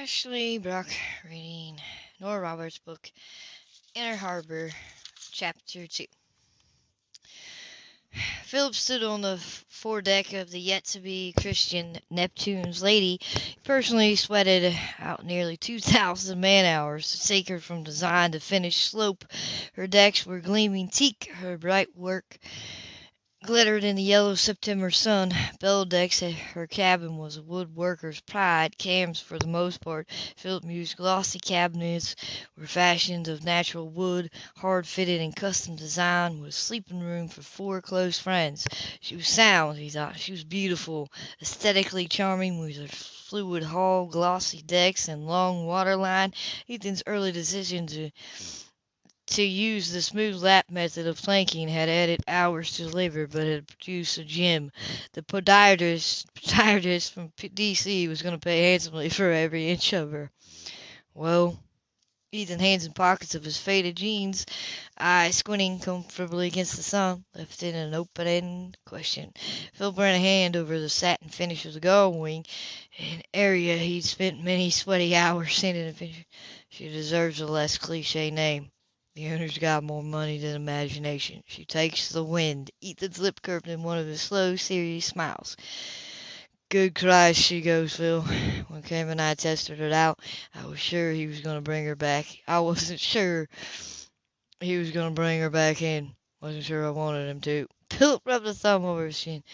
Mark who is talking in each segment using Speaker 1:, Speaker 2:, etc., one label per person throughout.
Speaker 1: Ashley Brock reading Nora Roberts' book Inner Harbor, Chapter 2. Philip stood on the foredeck of the yet to be Christian Neptune's Lady. He personally sweated out nearly 2,000 man hours to take her from design to finished sloop. Her decks were gleaming teak, her bright work glittered in the yellow September sun. Below-decks, her cabin was a woodworker's pride. Cams, for the most part, Philip mused glossy cabinets were fashioned of natural wood, hard-fitted and custom designed, with a sleeping room for four close friends. She was sound, he thought. She was beautiful, aesthetically charming, with her fluid hull, glossy decks, and long waterline. Ethan's early decision to to use the smooth lap method of planking had added hours to labor, but had produced a gem. The podiatrist, podiatrist from D.C. was going to pay handsomely for every inch of her. Well, Ethan, hands in pockets of his faded jeans, eyes squinting comfortably against the sun, left in an open-ended question. Phil ran a hand over the satin finish of the gull wing, an area he'd spent many sweaty hours sanding and finishing. She deserves a less cliche name. The owner's got more money than imagination. She takes the wind. Ethan's lip curved in one of his slow, serious smiles. Good Christ, she goes, Phil. When Cam and I tested it out, I was sure he was going to bring her back. I wasn't sure he was going to bring her back in. Wasn't sure I wanted him to. Philip rubbed a thumb over his chin.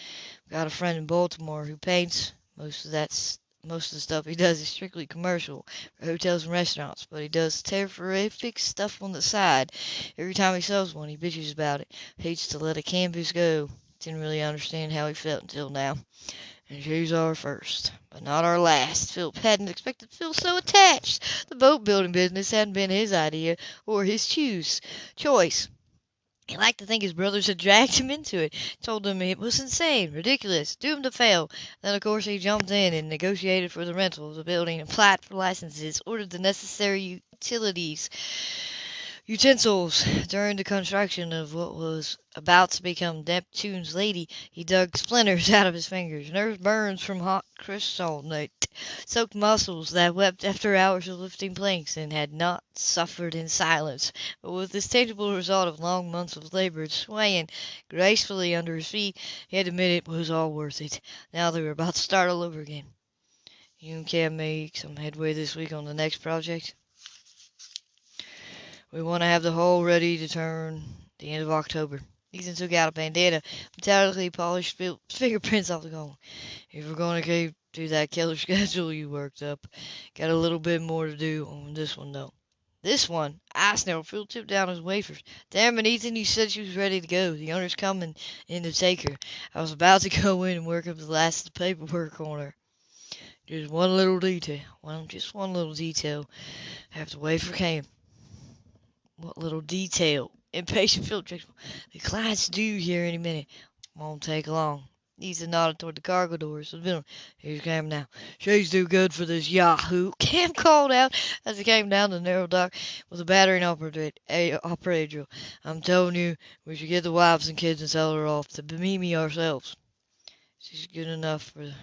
Speaker 1: Got a friend in Baltimore who paints. Most of that's most of the stuff he does is strictly commercial for hotels and restaurants, but he does terrific stuff on the side. Every time he sells one, he bitches about it. Hates to let a canvas go. Didn't really understand how he felt until now. And she's our first, but not our last. Philip hadn't expected to feel so attached. The boat building business hadn't been his idea or his choose choice. He liked to think his brothers had dragged him into it, told them it was insane, ridiculous, doomed to fail. Then, of course, he jumped in and negotiated for the rental of the building, applied for licenses, ordered the necessary utilities utensils. During the construction of what was about to become Neptune's Lady, he dug splinters out of his fingers, nerves burns from hot kryptonite, soaked muscles that wept after hours of lifting planks, and had not suffered in silence, but with this tangible result of long months of labor swaying gracefully under his feet, he had to admit it was all worth it. Now they were about to start all over again. You can make some headway this week on the next project? We want to have the hull ready to turn the end of October. Ethan took out a bandana, metallically polished fingerprints off the gold. If we're going to keep to that killer schedule you worked up, got a little bit more to do on this one, though. This one? I snarled. Phil tipped down his Wayfarers. Damn it, Ethan, you said she was ready to go. The owner's coming in to take her. I was about to go in and work up the last of the paperwork on her. Just one little detail. Well, just one little detail. After the wafer came. What little detail? Impatient Philip checked. The client's due here any minute. Won't take long. Ethan nodded toward the cargo doors. Here's Cam now. She's too good for this yahoo. Cam called out as he came down the narrow dock with a battering operator drill. I'm telling you, we should get the wives and kids and sell her off to Bimini ourselves. She's good enough for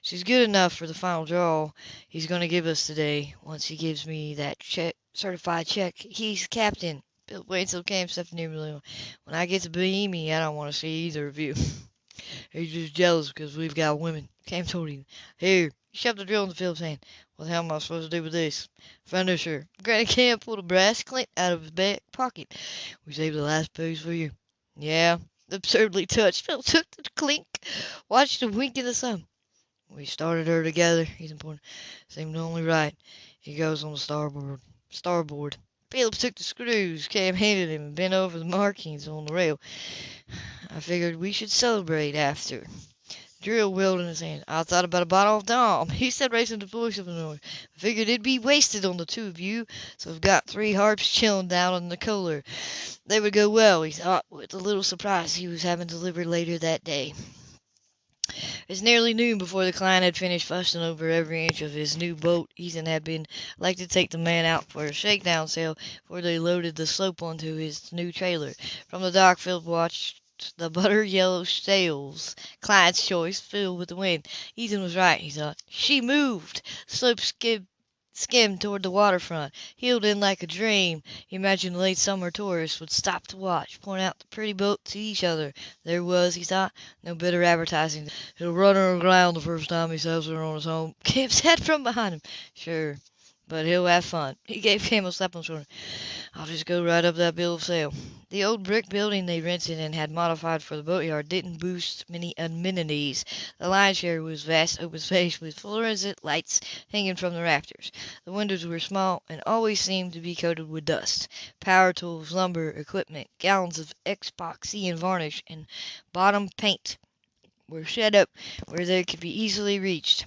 Speaker 1: she's good enough for the final draw he's going to give us today. Once he gives me that check certified check. He's captain. Bill wait until Cam stepped near me. When I get to Bohemia, I don't want to see either of you. He's just jealous because we've got women. Cam told him. Here, he shoved the drill into Philip's hand. What the hell am I supposed to do with this? Finisher. Granny Cam pulled a brass clint out of his back pocket. We saved the last piece for you. Yeah, absurdly touched. Phil took the clink, watched the wink in the sun. We started her together. He's important. Seemed only right. He goes on the starboard starboard. Phillips took the screws Cam handed him and bent over the markings on the rail. I figured we should celebrate after. Drill wheeled in his hand. I thought about a bottle of Dom. He said, raising the voice of noise. Figured it'd be wasted on the two of you, so I've got three harps chilling down in the cooler. They would go well, he thought, with the little surprise he was having delivered later that day. It was nearly noon before the client had finished fussing over every inch of his new boat. Ethan had been like to take the man out for a shakedown sail before they loaded the sloop onto his new trailer. From the dock, Philip watched the butter yellow sails, client's choice, filled with the wind. Ethan was right, he thought. She moved. Sloop skid skimmed toward the waterfront, heeled in like a dream. He imagined the late summer tourists would stop to watch, point out the pretty boat to each other. There was, he thought, no better advertising. He'll run her aground the first time he sails her on his home. Cam said from behind him. Sure, but he'll have fun. He gave Cam a slap on the shoulder. I'll just go right up that bill of sale. The old brick building they rented and had modified for the boatyard didn't boast many amenities. The lion's share was vast open space with fluorescent lights hanging from the rafters. The windows were small and always seemed to be coated with dust. Power tools, lumber, equipment, gallons of epoxy and varnish, and bottom paint were set up where they could be easily reached.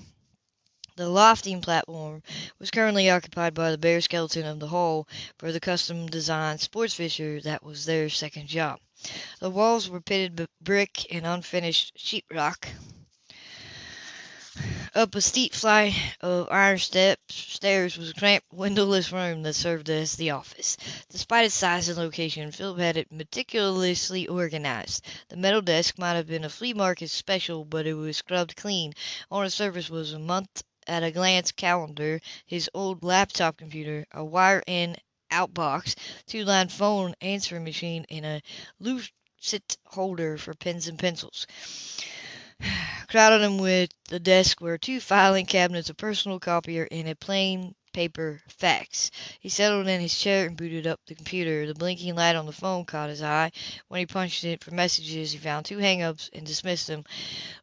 Speaker 1: The lofting platform was currently occupied by the bare skeleton of the hull for the custom-designed sports fisher that was their second job. The walls were pitted brick and unfinished sheetrock. Up a steep flight of iron steps, stairs was a cramped, windowless room that served as the office. Despite its size and location, Philip had it meticulously organized. The metal desk might have been a flea market special, but it was scrubbed clean. On its surface was a month at a glance calendar, his old laptop computer, a wire-in outbox, two-line phone answering machine, and a lucite holder for pens and pencils. Crowded him with the desk were two filing cabinets, a personal copier, and a plain paper fax. He settled in his chair and booted up the computer. The blinking light on the phone caught his eye. When he punched it for messages, he found two hang-ups and dismissed them.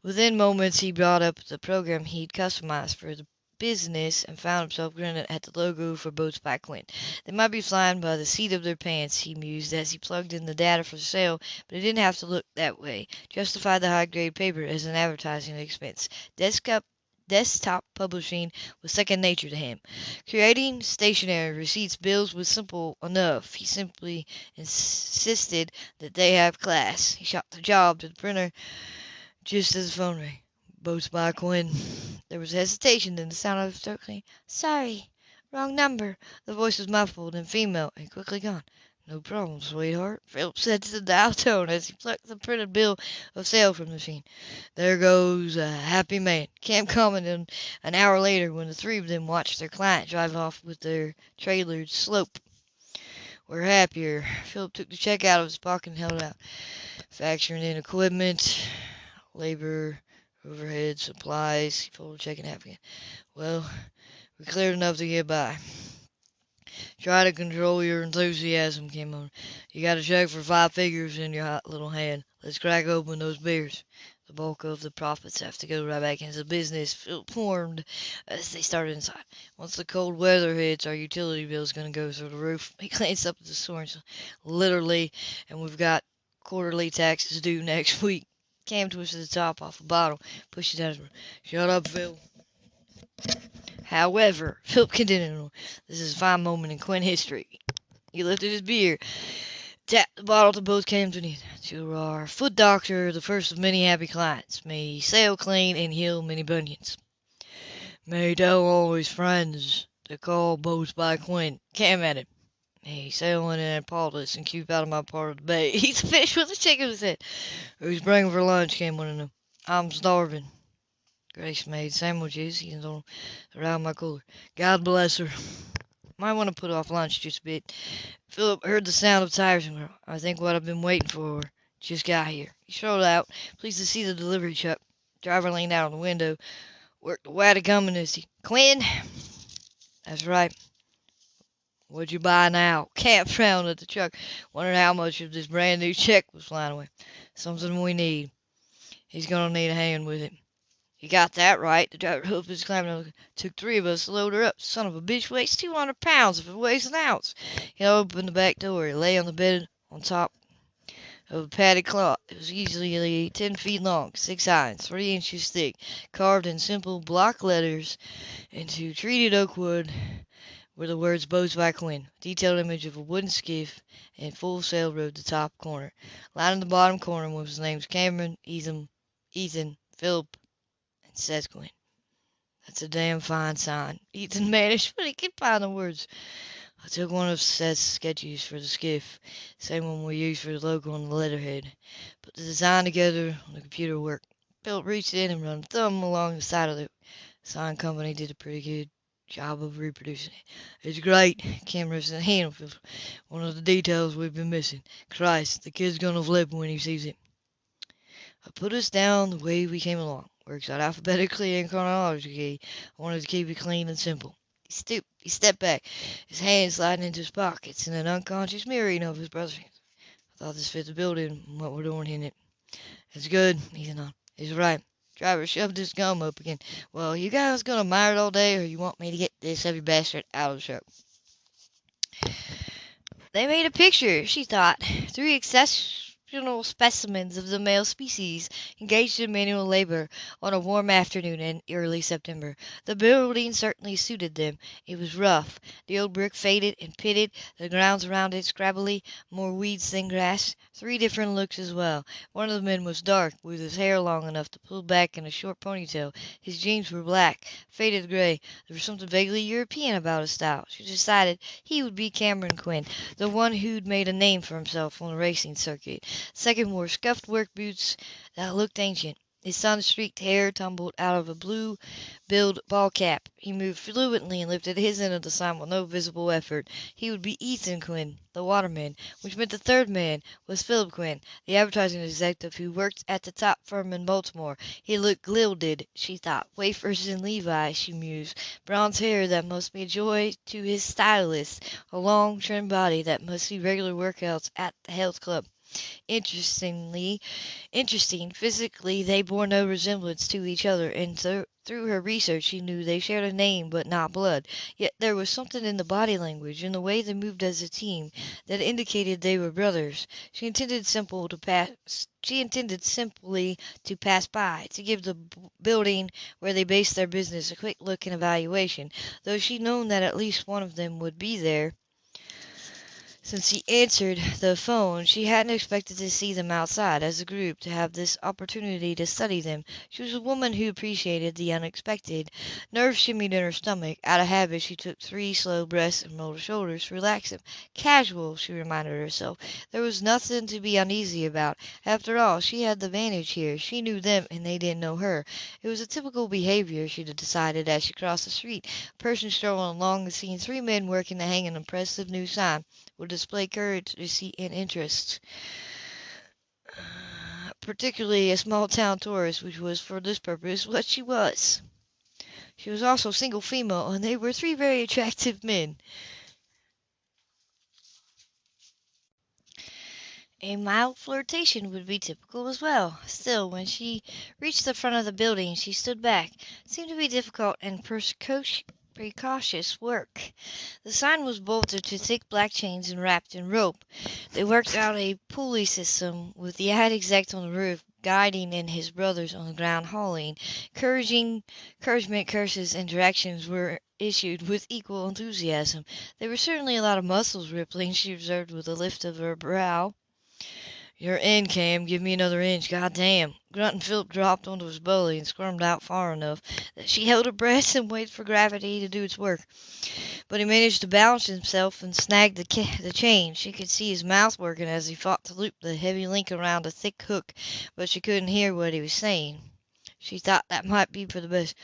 Speaker 1: Within moments, he brought up the program he'd customized for the business and found himself grinning at the logo for Boats by Quinn. They might be flying by the seat of their pants, he mused as he plugged in the data for sale, but it didn't have to look that way. Justify the high-grade paper as an advertising expense. Desktop desktop publishing was second nature to him. Creating stationery receipts bills was simple enough. He simply insisted that they have class. He shot the job to the printer just as the phone rang. Boats by Quinn. There was hesitation, then the sound of circling. Sorry, wrong number. The voice was muffled and female, and quickly gone. No problem, sweetheart, Philip said to the dial tone as he plucked the printed bill of sale from the machine. There goes a happy man. Cam commented an hour later when the three of them watched their client drive off with their trailer sloop. We're happier. Philip took the check out of his pocket and held it out. Factoring in equipment, labor, overhead, supplies. He folded the check in half again. Well, we cleared enough to get by. Try to control your enthusiasm, came on. You got a check for five figures in your hot little hand. Let's crack open those beers. The bulk of the profits have to go right back into the business. Warmed as they started inside. Once the cold weather hits, our utility bill's going to go through the roof. He glanced up at the store literally, and we've got quarterly taxes due next week. Cam twisted the top off a bottle, pushed it out of the room. Shut up, Phil. However, Philip continued, this is a fine moment in Quinn history. He lifted his beer, tapped the bottle to both came to To our foot doctor, the first of many happy clients. May he sail clean and heal many bunions. May tell all his friends to call boats by Quinn. Cam added. May he sail in Annapolis and keep out of my part of the bay. He's a fish with a chicken in his head. Who's bringing for lunch, Cam wanted to know. I'm starving. Grace made sandwiches and them around my cooler. God bless her. Might want to put off lunch just a bit. Philip heard the sound of tires and I think what I've been waiting for just got here. He strolled out, pleased to see the delivery truck. Driver leaned out of the window, worked the way wide coming as he, Quinn. That's right. What'd you buy now? Cam frowned at the truck, wondering how much of this brand new check was flying away. Something we need. He's gonna need a hand with it. You got that right. The driver hoofed his climbing. Took three of us to load her up. Son of a bitch weighs 200 pounds if it weighs an ounce. He opened the back door. He lay on the bed on top of a padded cloth. It was easily 10 feet long, 6 high, and 3 inches thick, carved in simple block letters into treated oak wood were the words Boats by Quinn, detailed image of a wooden skiff and full sail rode the top corner. Lying in the bottom corner was the names Cameron, Ethan, Ethan, Philip, says Quinn. That's a damn fine sign. Ethan managed, but he could find the words. I took one of Seth's sketches for the skiff, same one we used for the logo on the letterhead. Put the design together on the computer work. Bill reached in and ran a thumb along the side of the sign company did a pretty good job of reproducing it. It's great. Cameron said, hand one of the details we've been missing. Christ, the kid's gonna flip when he sees it. I put us down the way we came along. Works out alphabetically and chronologically. I wanted to keep it clean and simple. He stooped. He stepped back, his hands sliding into his pockets in an unconscious mirroring of his brother's. I thought this fit the building and what we're doing in it. It's good, Ethan on. He's right. Driver shoved his gum up again. Well, you guys gonna mire it all day, or you want me to get this heavy bastard out of the truck? They made a picture, she thought. Three excess exceptional specimens of the male species engaged in manual labor on a warm afternoon in early September. The building certainly suited them. It was rough, the old brick faded and pitted, the grounds around it scrabbly, more weeds than grass. Three different looks as well. One of the men was dark, with his hair long enough to pull back in a short ponytail. His jeans were black, faded gray. There was something vaguely European about his style. She decided he would be Cameron Quinn, the one who'd made a name for himself on the racing circuit. Second wore scuffed work boots that looked ancient. His sun-streaked hair tumbled out of a blue-billed ball cap. He moved fluently and lifted his end of the sign with no visible effort. He would be Ethan Quinn, the waterman, which meant the third man was Philip Quinn, the advertising executive who worked at the top firm in Baltimore. He looked gilded, she thought. Wayfarers and Levi, she mused. Bronze hair that must be a joy to his stylist. A long, trim body that must see regular workouts at the health club. Interestingly, interesting, physically they bore no resemblance to each other, and th- through her research she knew they shared a name but not blood. Yet there was something in the body language, in the way they moved as a team, that indicated they were brothers. She intended simple to pass. She intended simply to pass by, to give the building where they based their business a quick look and evaluation, though she'd known that at least one of them would be there. Since he answered the phone, she hadn't expected to see them outside as a group, to have this opportunity to study them. She was a woman who appreciated the unexpected. Nerves shimmied in her stomach. Out of habit, she took three slow breaths and rolled her shoulders to relax them. Casual, she reminded herself. There was nothing to be uneasy about. After all, she had the advantage here. She knew them and they didn't know her. It was a typical behavior, she decided as she crossed the street. A person strolling along had seen three men working to hang an impressive new sign will display courage, and interest. Particularly a small town tourist, which was for this purpose what she was. She was also single female, and they were three very attractive men. A mild flirtation would be typical as well. Still, when she reached the front of the building, she stood back. It seemed to be difficult and Precautious work. The sign was bolted to thick black chains and wrapped in rope. They worked out a pulley system with the ad exec on the roof guiding and his brothers on the ground hauling. Encouraging, encouragement, curses, and directions were issued with equal enthusiasm. There were certainly a lot of muscles rippling, she observed with a lift of her brow. You're in, Cam. Give me another inch. God damn. Grunting Philip dropped onto his belly and squirmed out far enough that she held her breath and waited for gravity to do its work. But he managed to balance himself and snag the, the chain. She could see his mouth working as he fought to loop the heavy link around a thick hook, but she couldn't hear what he was saying. She thought that might be for the best.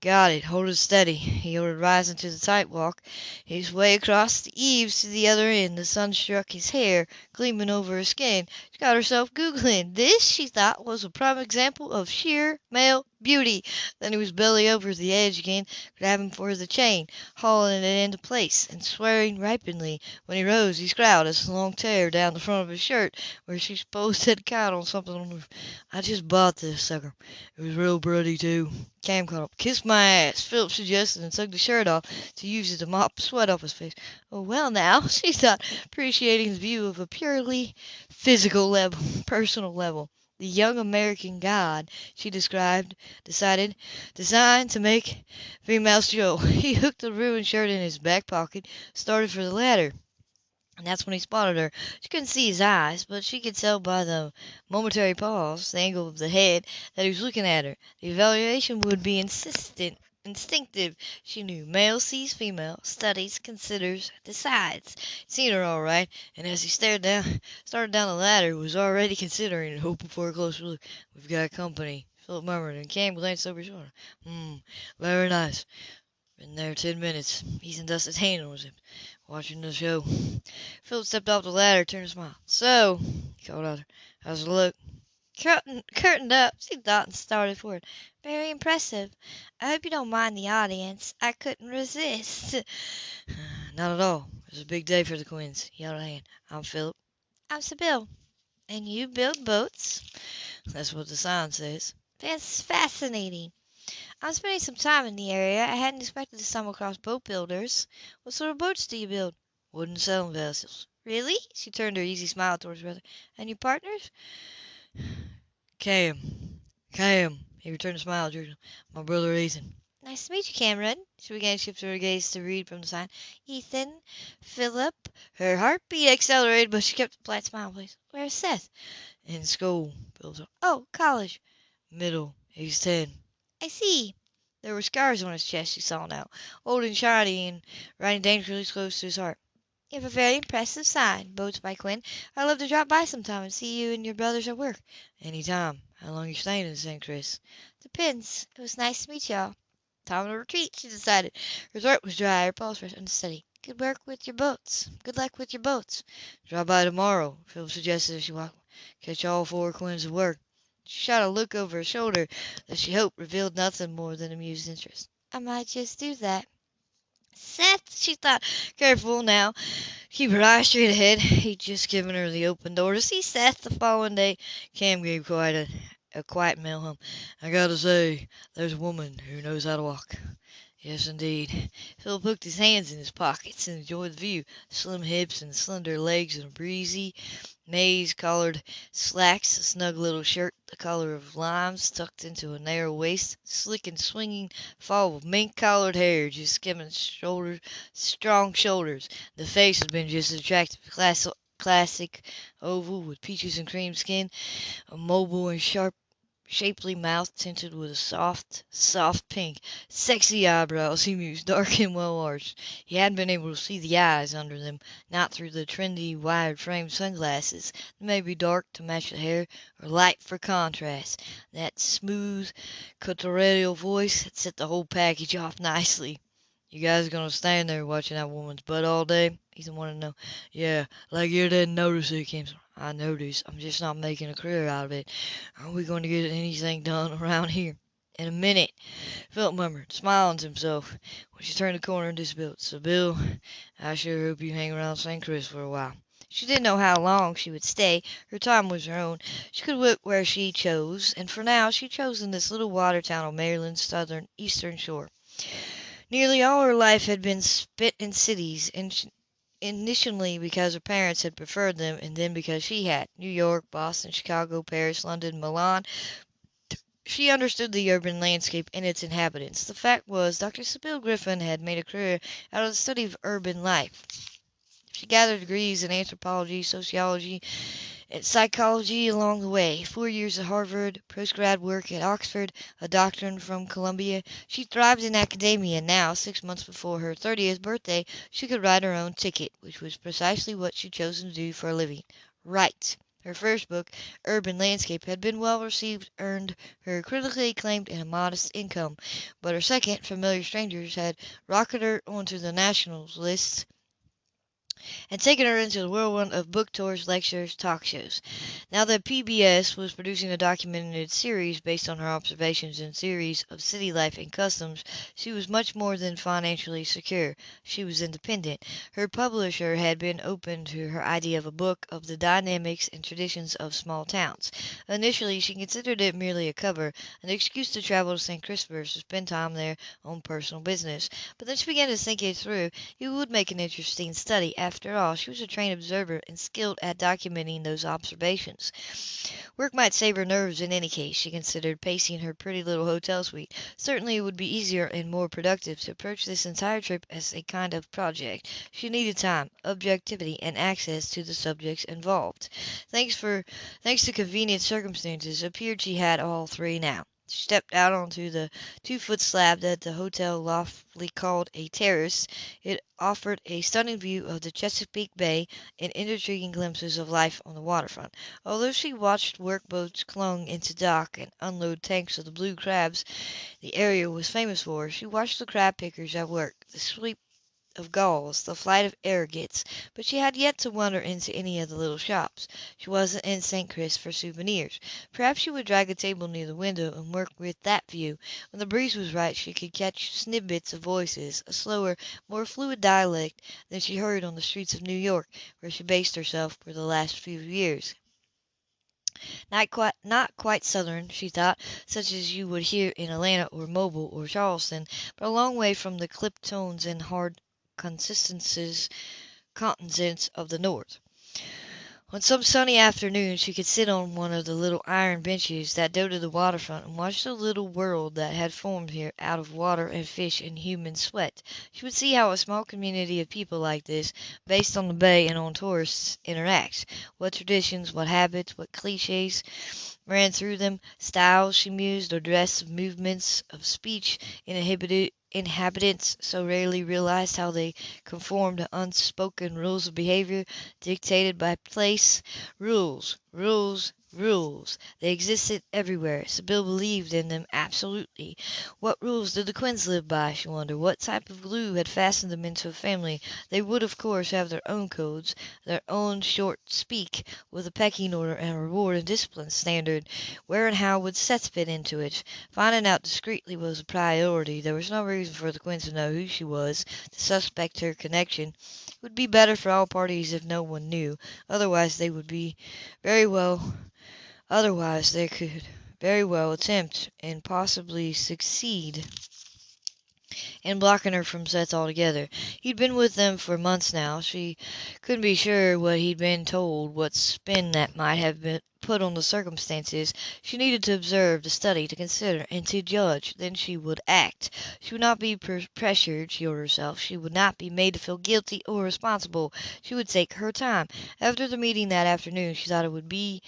Speaker 1: Got it. Hold it steady, he ordered, rising to the tight walk. His way across the eaves to the other end. The sun struck his hair, gleaming over her skin. She got herself googling. This, she thought, was a prime example of sheer male beauty. Then he was belly over the edge again, grabbing for the chain, hauling it into place, and swearing ripely. When he rose, he scowled a long tear down the front of his shirt, where she supposed had caught on something on the. I just bought this sucker. It was real bloody, too. Cam caught up. Kiss my ass, Philip suggested, and took the shirt off to use it to mop sweat off his face. Oh, well, now, she thought, appreciating the view of a purely physical level, personal level. The young American god, she described, decided, designed to make females Joe. He hooked the ruined shirt in his back pocket, started for the ladder. And that's when he spotted her. She couldn't see his eyes, but she could tell by the momentary pause, the angle of the head, that he was looking at her. The evaluation would be insistent, instinctive, she knew. Male sees female, studies, considers, decides. Seen her all right, and as he stared down, started down the ladder, was already considering and hoping for a closer look. We've got company, Philip murmured, and Cam glanced over his shoulder. Hmm, very nice. Been there ten minutes. He's and Dustin's hand his hip, watching the show. Philip stepped off the ladder, turned to smile. So, he called out, how's it look?
Speaker 2: Curtain, curtained up, she thought and started forward. Very impressive. I hope you don't mind the audience. I couldn't resist.
Speaker 1: Not at all. It's a big day for the Quinns. A hand. I'm Philip.
Speaker 2: I'm Sybill. And you build boats?
Speaker 1: That's what the sign says.
Speaker 2: That's fascinating. I'm spending some time in the area. I hadn't expected to stumble across boat builders. What sort of boats do you build?
Speaker 1: Wooden sailing vessels.
Speaker 2: Really? She turned her easy smile towards her brother. And your partners?
Speaker 1: Cam. Cam. He returned a smile. My brother Ethan.
Speaker 2: Nice to meet you, Cameron. She began to shift her gaze to read from the sign. Ethan, Philip.
Speaker 1: Her heartbeat accelerated, but she kept a flat smile,
Speaker 2: please. Where's Seth?
Speaker 1: In school, Philip.
Speaker 2: Oh, college.
Speaker 1: Middle. He's ten.
Speaker 2: I see.
Speaker 1: There were scars on his chest, she saw now, old and shiny, and riding dangerously close to his heart.
Speaker 2: You have a very impressive sign, Boats by Quinn. I'd love to drop by sometime and see you and your brothers at work.
Speaker 1: Any time. How long you staying in St. Chris?
Speaker 2: Depends. It was nice to meet y'all.
Speaker 1: Time to retreat, she decided. Her throat was dry, her pulse was unsteady.
Speaker 2: Good work with your boats. Good luck with your boats.
Speaker 1: Drop by tomorrow, Phil suggested as she walked. Catch all four Quinns at work. She shot a look over her shoulder that she hoped revealed nothing more than amused interest.
Speaker 2: I might just do that.
Speaker 1: Seth, she thought, careful now. Keep her eyes straight ahead. He'd just given her the open door to see Seth the following day. Cam gave quite a, a quiet male hum. I gotta say, there's a woman who knows how to walk. Yes, indeed. Phil poked his hands in his pockets and enjoyed the view. Slim hips and slender legs and a breezy, maize-collared slacks, a snug little shirt the color of limes tucked into a narrow waist, slick and swinging fall of mink-collared hair just skimming shoulders, strong shoulders. The face had been just attractive, class, classic oval with peaches and cream skin, a mobile and sharp shapely mouth tinted with a soft, soft pink, sexy eyebrows, he mused, dark and well arched. He hadn't been able to see the eyes under them, not through the trendy, wide framed sunglasses. They may be dark to match the hair, or light for contrast. That smooth, guttural voice had set the whole package off nicely. You guys gonna stand there watching that woman's butt all day? Ethan wanted to know. Yeah, like you didn't notice it came. I noticed. I'm just not making a career out of it. Are we going to get anything done around here? In a minute, Philip murmured, smiling to himself, when she turned the corner and disappeared. So, Bill, I sure hope you hang around St. Chris for a while. She didn't know how long she would stay. Her time was her own. She could work where she chose, and for now she chose in this little water town on Maryland's southern eastern shore. Nearly all her life had been spent in cities, and initially because her parents had preferred them, and then because she had. New York, Boston, Chicago, Paris, London, Milan. She understood the urban landscape and its inhabitants. The fact was, Dr. Sybill Griffin had made a career out of the study of urban life. She gathered degrees in anthropology, sociology, psychology along the way. Four years at Harvard, postgrad work at Oxford, a doctorate from Columbia. She thrived in academia. And now, six months before her 30th birthday, she could write her own ticket, which was precisely what she'd chosen to do for a living. Write. Her first book, Urban Landscape, had been well received, earned her critically acclaimed and a modest income. But her second, Familiar Strangers, had rocketed her onto the national lists and taken her into the whirlwind of book tours, lectures, talk shows. Now that PBS was producing a documented series based on her observations and theories of city life and customs, she was much more than financially secure. She was independent. Her publisher had been open to her idea of a book of the dynamics and traditions of small towns. Initially, she considered it merely a cover, an excuse to travel to St. Christopher's to spend time there on personal business. But then she began to think it through. It would make an interesting study. After all, she was a trained observer and skilled at documenting those observations. Work might save her nerves in any case, she considered, pacing her pretty little hotel suite. Certainly it would be easier and more productive to approach this entire trip as a kind of project. She needed time, objectivity, and access to the subjects involved. Thanks for thanks to convenient circumstances, appeared she had all three now. Stepped out onto the two-foot slab that the hotel loftily called a terrace. It offered a stunning view of the Chesapeake Bay and intriguing glimpses of life on the waterfront. Although she watched workboats clung into dock and unload tanks of the blue crabs the area was famous for, she watched the crab pickers at work, the sweep of gulls, the flight of agates, but she had yet to wander into any of the little shops. She wasn't in St. Chris for souvenirs. Perhaps she would drag a table near the window and work with that view. When the breeze was right she could catch snippets of voices, a slower, more fluid dialect than she heard on the streets of New York, where she based herself for the last few years. Not quite, not quite Southern, she thought, such as you would hear in Atlanta or Mobile or Charleston, but a long way from the clipped tones and hard consonances of the North. On some sunny afternoon she could sit on one of the little iron benches that dotted the waterfront and watch the little world that had formed here out of water and fish and human sweat. She would see how a small community of people like this, based on the bay and on tourists, interacts. What traditions, what habits, what cliches ran through them, styles, she mused, or dress, movements of speech inhibited inhabitants so rarely realized how they conformed to unspoken rules of behavior dictated by place. Rules, rules, Rules. They existed everywhere. Sybill believed in them absolutely. What rules did the Quinns live by, she wondered. What type of glue had fastened them into a family? They would, of course, have their own codes, their own short speak, with a pecking order and a reward and discipline standard. Where and how would Seth fit into it? Finding out discreetly was a priority. There was no reason for the Quinns to know who she was, to suspect her connection. It would be better for all parties if no one knew. Otherwise they would be very well Otherwise they could very well attempt, and possibly succeed, in blocking her from Seth altogether. He'd been with them for months now. She couldn't be sure what he'd been told, what spin that might have been put on the circumstances. She needed to observe, to study, to consider, and to judge. Then she would act. She would not be pressured, she told herself. She would not be made to feel guilty or responsible. She would take her time. After the meeting that afternoon she thought it would be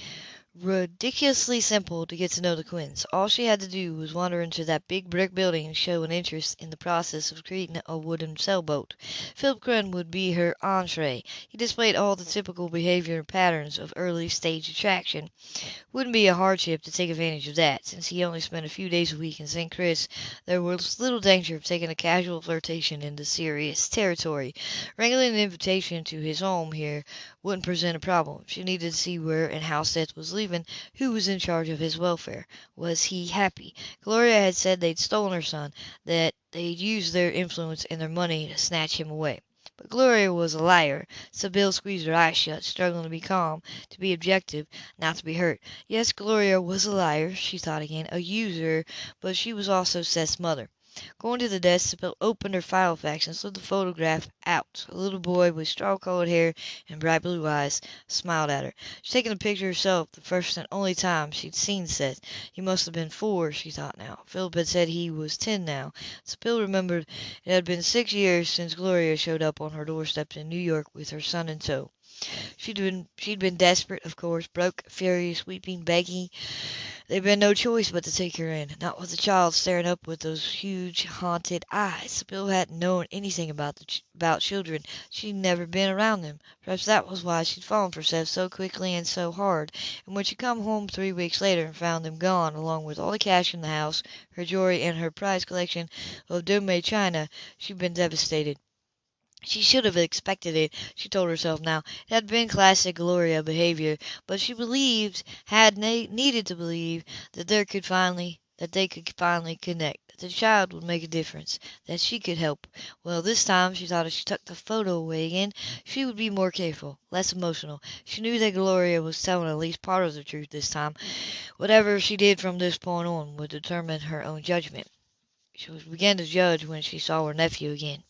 Speaker 1: ridiculously simple to get to know the Quinns. All she had to do was wander into that big brick building and show an interest in the process of creating a wooden sailboat. Philip Quinn would be her entree. He displayed all the typical behavior patterns of early stage attraction. Wouldn't be a hardship to take advantage of that. Since he only spent a few days a week in St. Chris, there was little danger of taking a casual flirtation into serious territory. Wrangling an invitation to his home here wouldn't present a problem. She needed to see where and how Seth was leaving, who was in charge of his welfare. Was he happy? Gloria had said they'd stolen her son, that they'd used their influence and their money to snatch him away. But Gloria was a liar. Sybill squeezed her eyes shut, struggling to be calm, to be objective, not to be hurt. Yes, Gloria was a liar, she thought again, a usurer, but she was also Seth's mother. Going to the desk, Sybill opened her Filofax and slid the photograph out. A little boy with straw-colored hair and bright blue eyes smiled at her. She'd taken the picture herself the first and only time she'd seen Seth. He must have been four, she thought now. Philip had said he was ten now. Sybill remembered it had been six years since Gloria showed up on her doorstep in New York with her son in tow. She'd been she'd been desperate, of course, broke, furious, weeping, begging. There'd been no choice but to take her in, not with the child staring up with those huge, haunted eyes. Bill hadn't known anything about the ch about children. She'd never been around them. Perhaps that was why she'd fallen for Seth so quickly and so hard. And when she come home three weeks later and found them gone, along with all the cash in the house, her jewelry, and her prized collection of Dome china, she'd been devastated. She should have expected it, she told herself now. It had been classic Gloria behavior, but she believed, had needed to believe, that there could finally that they could finally connect, that the child would make a difference, that she could help. Well, this time, she thought if she tucked the photo away again, she would be more careful, less emotional. She knew that Gloria was telling at least part of the truth this time. Whatever she did from this point on would determine her own judgment. She began to judge when she saw her nephew again.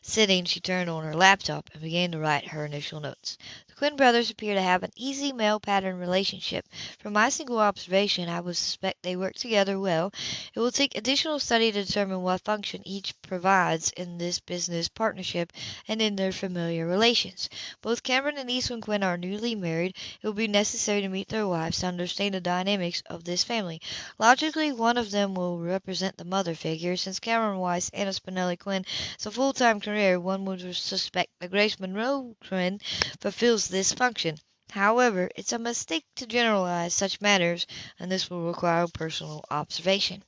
Speaker 1: Sitting, she turned on her laptop and began to write her initial notes.
Speaker 2: Quinn brothers appear to have an easy male pattern relationship. From my single observation, I would suspect they work together well. It will take additional study to determine what function each provides in this business partnership and in their familiar relations. Both Cameron and Ethan Quinn are newly married. It will be necessary to meet their wives to understand the dynamics of this family. Logically, one of them will represent the mother figure. Since Cameron Weiss, Anna Spinelli Quinn, is a full-time career, one would suspect that Grace Monroe Quinn fulfills this function. However, it's a mistake to generalize such matters, and this will require personal observation.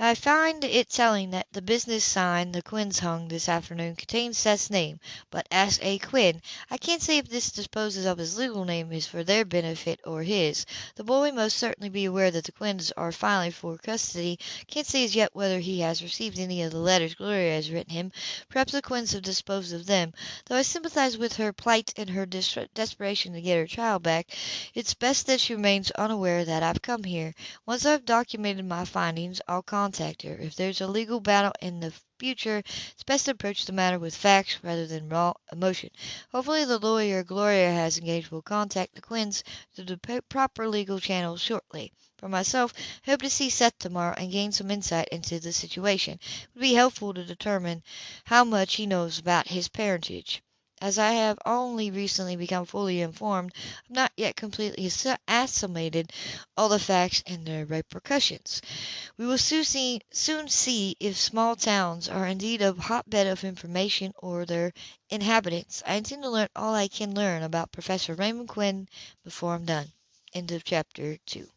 Speaker 2: I find it telling that the business sign the Quinns hung this afternoon contains Seth's name, but S. A. Quinn. I can't say if this disposes of his legal name is for their benefit or his. The boy must certainly be aware that the Quinns are filing for custody. Can't say as yet whether he has received any of the letters Gloria has written him. Perhaps the Quinns have disposed of them. Though I sympathize with her plight and her des- desperation to get her child back, it's best that she remains unaware that I've come here. Once I've documented my findings, I'll contact her. If there's a legal battle in the future, it's best to approach the matter with facts rather than raw emotion. Hopefully, the lawyer Gloria has engaged will contact the Quinns through the proper legal channels shortly. For myself, I hope to see Seth tomorrow and gain some insight into the situation. It would be helpful to determine how much he knows about his parentage. As I have only recently become fully informed, I have not yet completely assimilated all the facts and their repercussions. We will soon see, soon see if small towns are indeed a hotbed of information or their inhabitants. I intend to learn all I can learn about Professor Raymond Quinn before I'm done. End of chapter 2.